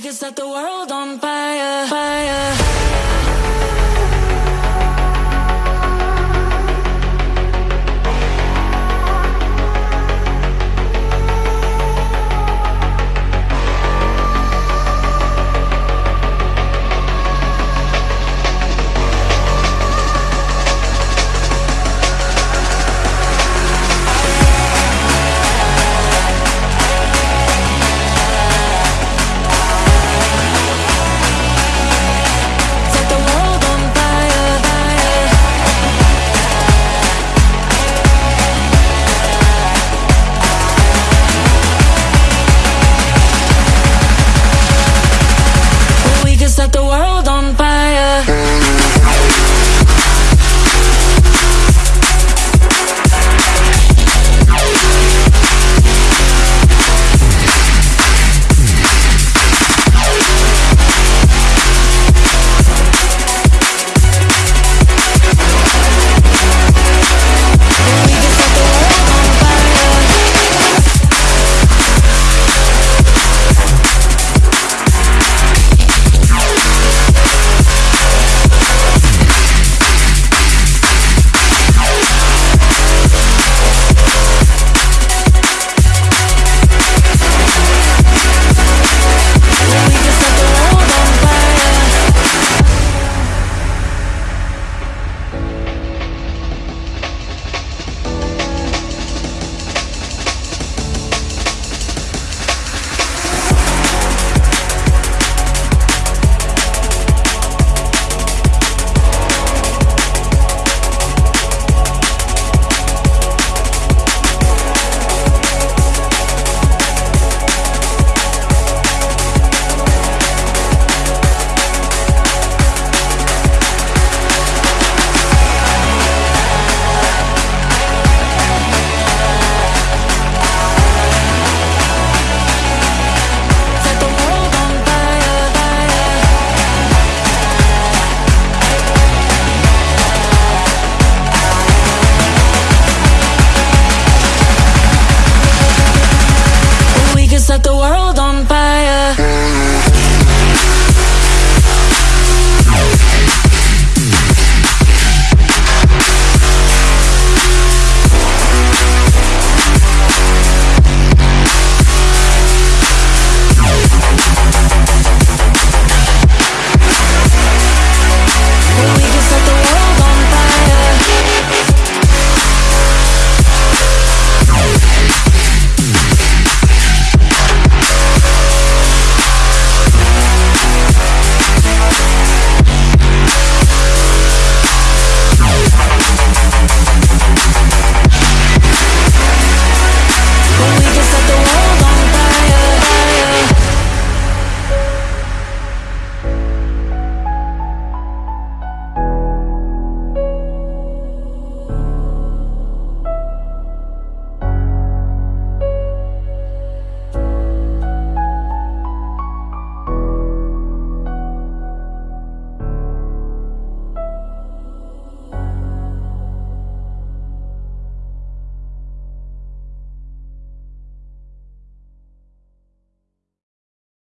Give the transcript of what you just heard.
We could set the world on fire, fire.